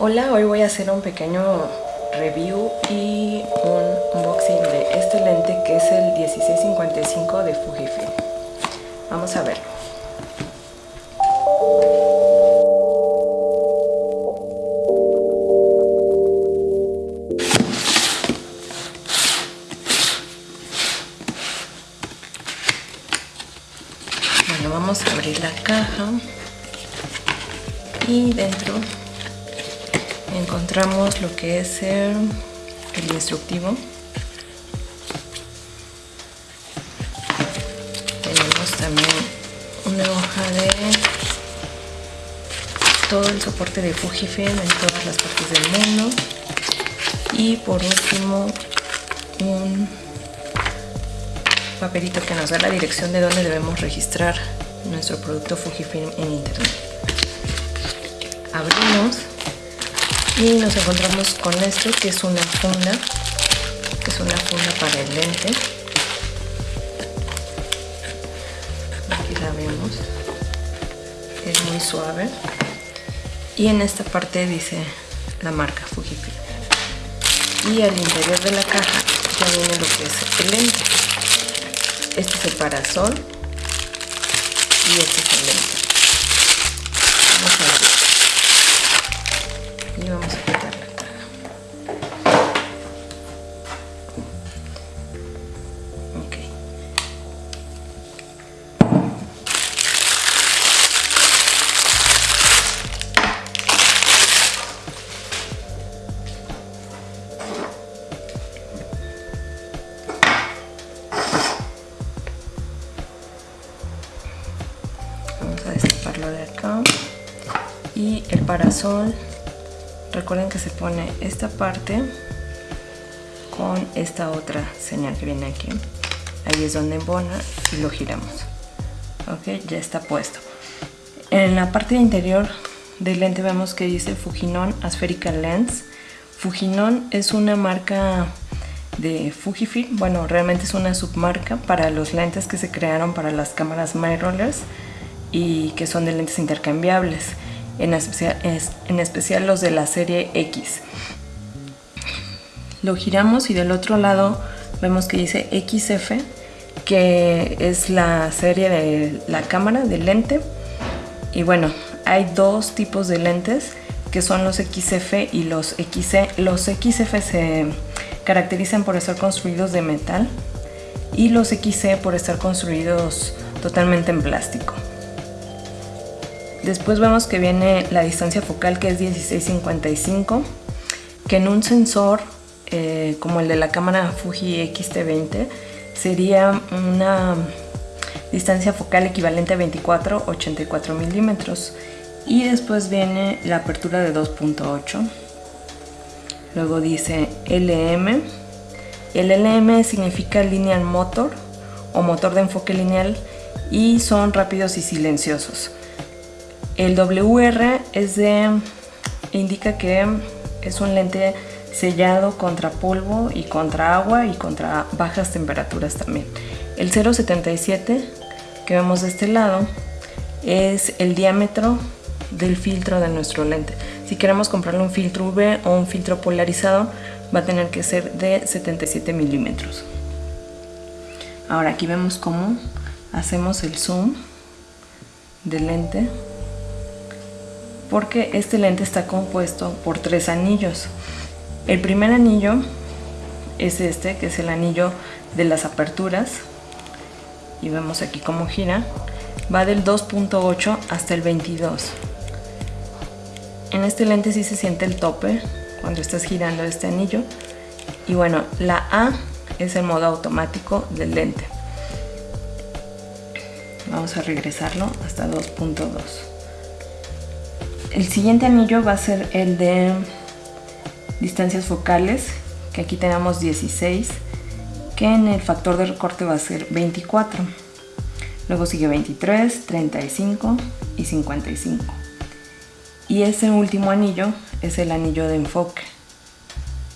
Hola, hoy voy a hacer un pequeño review y un unboxing de este lente que es el 1655 de Fujifilm. Vamos a verlo. Bueno, vamos a abrir la caja y dentro encontramos lo que es el, instructivo. Tenemos también una hoja de todo el soporte de Fujifilm en todas las partes del mundo. Y por último un papelito que nos da la dirección de donde debemos registrar nuestro producto Fujifilm en internet. Abrimos y nos encontramos con esto que es una funda es una funda para el lente. Aquí la vemos. Es muy suave. Y en esta parte dice la marca Fujifilm. Y al interior de la caja ya viene lo que es el lente. Este es el parasol. Y este es de acá. Y el parasol recuerden que se pone esta parte con esta otra señal que viene aquí. Ahí es donde embona y lo giramos. Ok ya está puesto. En la parte interior del lente vemos que dice Fujinon Aspherical Lens. Fujinon es una marca de Fujifilm, bueno realmente es una submarca para los lentes que se crearon para las cámaras mirrorless y que son de lentes intercambiables en especial, los de la serie X. Lo giramos y del otro lado vemos que dice XF, que es la serie de la cámara del lente. Y bueno, hay dos tipos de lentes que son los XF y los XC. Los XF se caracterizan por estar construidos de metal y los XC por estar construidos totalmente en plástico. Después vemos que viene la distancia focal que es 1655, que en un sensor eh, como el de la cámara Fuji X-T20 sería una distancia focal equivalente a 24 84 milímetros. Y después viene la apertura de 2.8 luego dice LM el LM significa lineal motor o motor de enfoque lineal y son rápidos y silenciosos el WR es de, indica que es un lente sellado contra polvo y contra agua y contra bajas temperaturas también. El 0.77 que vemos de este lado es el diámetro del filtro de nuestro lente. Si queremos comprarle un filtro UV o un filtro polarizado va a tener que ser de 77 milímetros. Ahora aquí vemos cómo hacemos el zoom del lente porque este lente está compuesto por tres anillos. El primer anillo es este, que es el anillo de las aperturas. Y vemos aquí cómo gira. Va del 2.8 hasta el 22. En este lente sí se siente el tope cuando estás girando este anillo. Y bueno, la A es el modo automático del lente. Vamos a regresarlo hasta 2.2. El siguiente anillo va a ser el de distancias focales, que aquí tenemos 16, que en el factor de recorte va a ser 24. Luego sigue 23, 35 y 55. Y ese último anillo es el anillo de enfoque.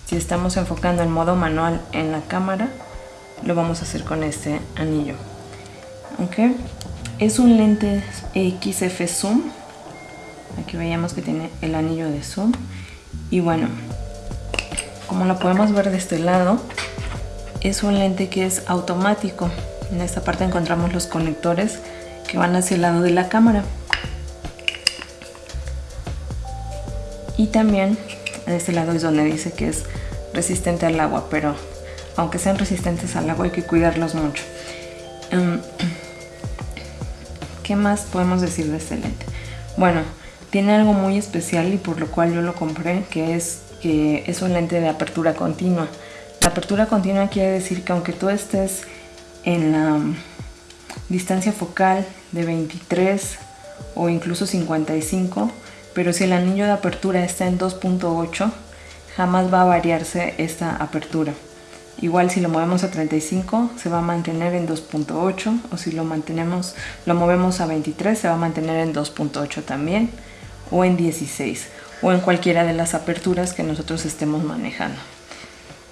Si estamos enfocando en modo manual en la cámara, lo vamos a hacer con este anillo. Es un lente XF Zoom Aquí veíamos que tiene el anillo de zoom Y bueno, como lo podemos ver de este lado, es un lente que es automático. En esta parte encontramos los conectores que van hacia el lado de la cámara. Y también de este lado es donde dice que es resistente al agua, pero aunque sean resistentes al agua hay que cuidarlos mucho. Em, ¿Qué más podemos decir de este lente? Bueno, tiene algo muy especial y por lo cual yo lo compré, que es que es un lente de apertura continua. La apertura continua quiere decir que aunque tú estés en la distancia focal de 23 o incluso 55, pero si el anillo de apertura está en 2.8, jamás va a variarse esta apertura. Igual si lo movemos a 35 se va a mantener en 2.8 o si lo mantenemos lo movemos a 23 se va a mantener en 2.8 también o en 16 o en cualquiera de las aperturas que nosotros estemos manejando.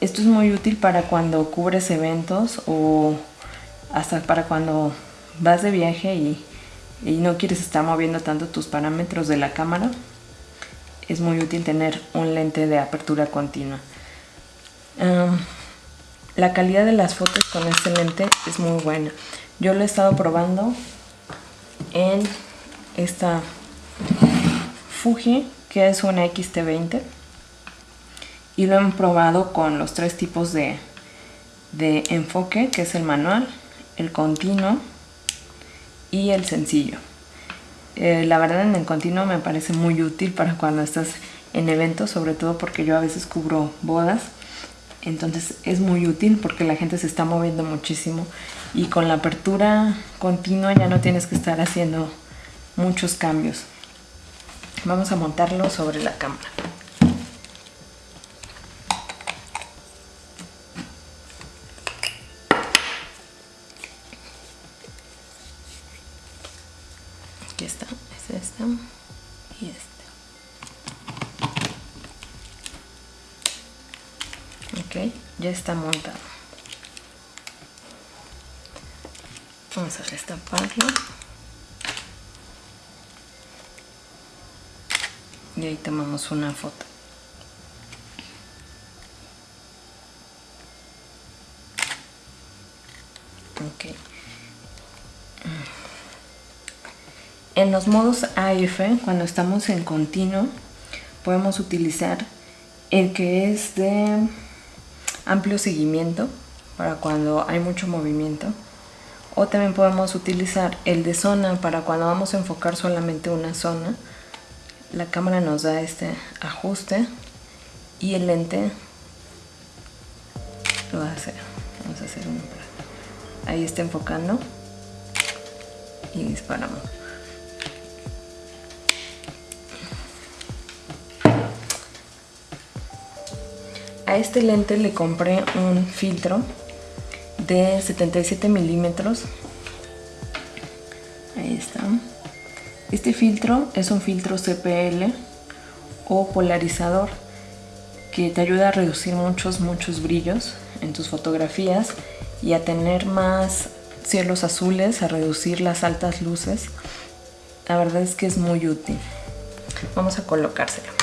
Esto es muy útil para cuando cubres eventos o hasta para cuando vas de viaje y, no quieres estar moviendo tanto tus parámetros de la cámara. Es muy útil tener un lente de apertura continua. la calidad de las fotos con este lente es muy buena. Yo lo he estado probando en esta Fuji, que es una XT20. Y lo he probado con los tres tipos de, de enfoque, que es el manual, el continuo y el sencillo. Eh, la verdad en el continuo me parece muy útil para cuando estás en eventos, sobre todo porque yo a veces cubro bodas. Entonces es muy útil porque la gente se está moviendo muchísimo y con la apertura continua ya no tienes que estar haciendo muchos cambios. Vamos a montarlo sobre la cámara. Aquí está, es esta y este. Ok, ya está montado. Vamos a restamparlo. Y ahí tomamos una foto. Ok. En los modos AF cuando estamos en continuo podemos utilizar el que es de amplio seguimiento para cuando hay mucho movimiento. O también podemos utilizar el de zona para cuando vamos a enfocar solamente una zona la cámara nos da este ajuste y el lente lo hacer. Vamos a hacer un ahí está enfocando y disparamos. A este lente le compré un filtro de 77 milímetros. Ahí está este filtro es un filtro CPL o polarizador que te ayuda a reducir muchos, muchos brillos en tus fotografías y a tener más cielos azules, a reducir las altas luces. La verdad es que es muy útil. Vamos a colocárselo.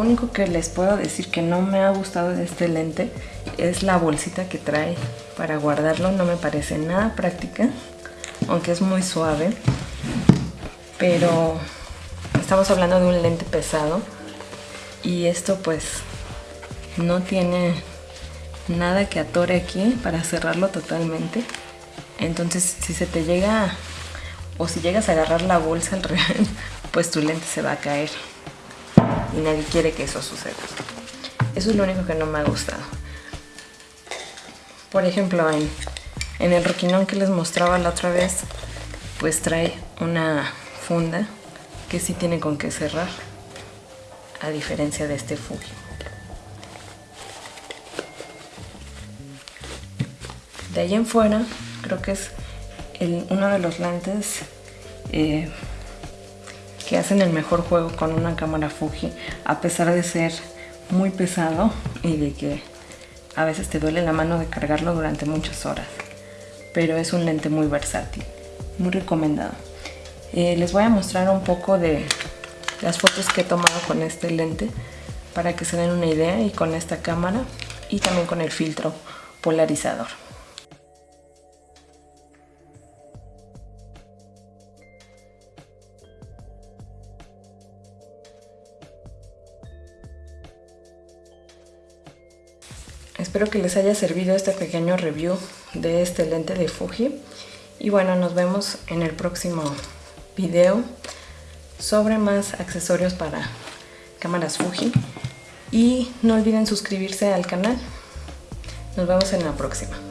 Único que les puedo decir que no me ha gustado de este lente es la bolsita que trae para guardarlo. No me parece nada práctica, aunque es muy suave. Pero estamos hablando de un lente pesado y esto pues no tiene nada que atore aquí para cerrarlo totalmente. Entonces si se te llega o si llegas a agarrar la bolsa al revés, pues tu lente se va a caer y nadie quiere que eso suceda. Eso es lo único que no me ha gustado. Por ejemplo, en, en el roquinón que les mostraba la otra vez, pues trae una funda que sí tiene con qué cerrar a diferencia de este Fuji. De ahí en fuera creo que es uno de los lentes eh, que hacen el mejor juego con una cámara Fuji a pesar de ser muy pesado y de que a veces te duele la mano de cargarlo durante muchas horas. Pero es un lente muy versátil muy recomendado. Eh, les voy a mostrar un poco de las fotos que he tomado con este lente para que se den una idea y con esta cámara y también con el filtro polarizador Espero que les haya servido este pequeño review de este lente de Fuji. Y bueno, nos vemos en el próximo video sobre más accesorios para cámaras Fuji. Y no olviden suscribirse al canal. Nos vemos en la próxima.